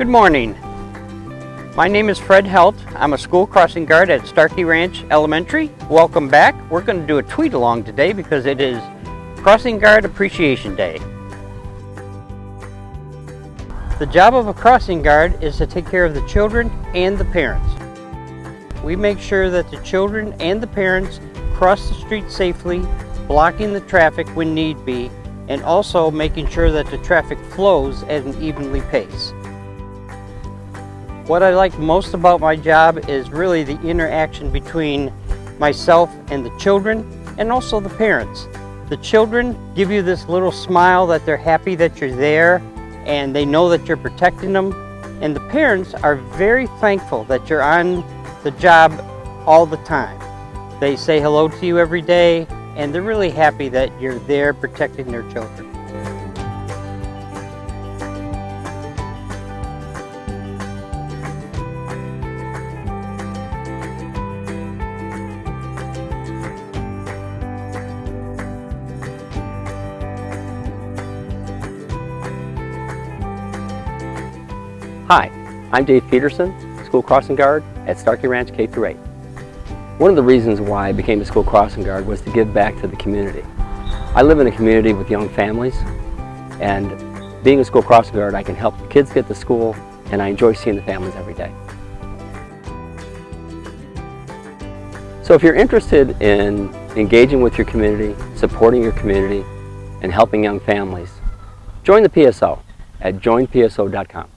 Good morning. My name is Fred Helt. I'm a school crossing guard at Starkey Ranch Elementary. Welcome back. We're going to do a tweet along today because it is Crossing Guard Appreciation Day. The job of a crossing guard is to take care of the children and the parents. We make sure that the children and the parents cross the street safely, blocking the traffic when need be, and also making sure that the traffic flows at an evenly pace. What I like most about my job is really the interaction between myself and the children and also the parents. The children give you this little smile that they're happy that you're there and they know that you're protecting them. And the parents are very thankful that you're on the job all the time. They say hello to you every day and they're really happy that you're there protecting their children. Hi, I'm Dave Peterson, School Crossing Guard at Starkey Ranch K-8. One of the reasons why I became a School Crossing Guard was to give back to the community. I live in a community with young families and being a School Crossing Guard I can help kids get to school and I enjoy seeing the families every day. So if you're interested in engaging with your community, supporting your community, and helping young families, join the PSO at joinpso.com.